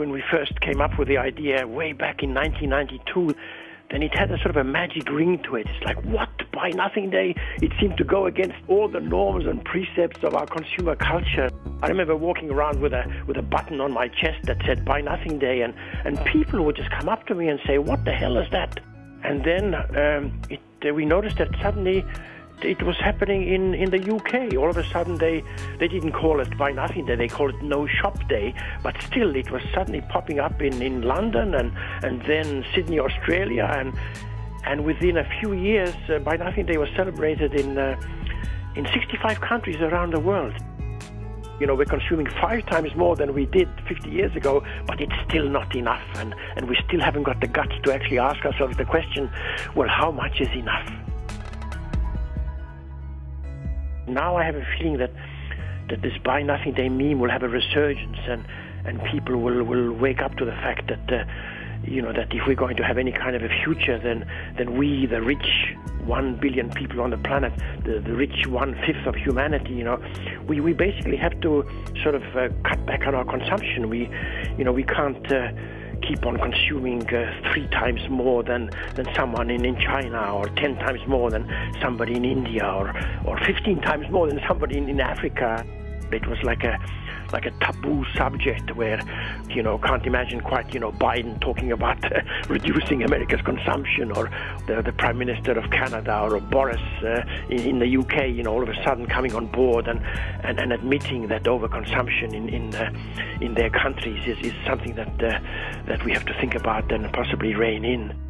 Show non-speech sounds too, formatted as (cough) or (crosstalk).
when we first came up with the idea way back in 1992, then it had a sort of a magic ring to it. It's like, what? Buy Nothing Day? It seemed to go against all the norms and precepts of our consumer culture. I remember walking around with a with a button on my chest that said Buy Nothing Day, and, and people would just come up to me and say, What the hell is that? And then um, it, uh, we noticed that suddenly it was happening in, in the UK. All of a sudden, they, they didn't call it Buy Nothing Day, they called it No Shop Day. But still, it was suddenly popping up in, in London and, and then Sydney, Australia. And, and within a few years, uh, Buy Nothing Day was celebrated in, uh, in 65 countries around the world. You know, we're consuming five times more than we did 50 years ago, but it's still not enough. And, and we still haven't got the guts to actually ask ourselves the question well, how much is enough? Now I have a feeling that that this buy nothing day meme will have a resurgence and and people will will wake up to the fact that uh, you know that if we're going to have any kind of a future then then we the rich one billion people on the planet the, the rich one fifth of humanity you know we, we basically have to sort of uh, cut back on our consumption. We you know we can't uh, keep on consuming uh, three times more than, than someone in, in China, or 10 times more than somebody in India, or, or 15 times more than somebody in, in Africa. It was like a like a taboo subject where, you know, can't imagine quite, you know, Biden talking about uh, (laughs) reducing America's consumption or the, the Prime Minister of Canada or Boris uh, in, in, the UK, you know, all of a sudden coming on board and, and, and admitting that overconsumption in in, uh, in their countries is, is something that uh, that we have to think about and possibly rein in.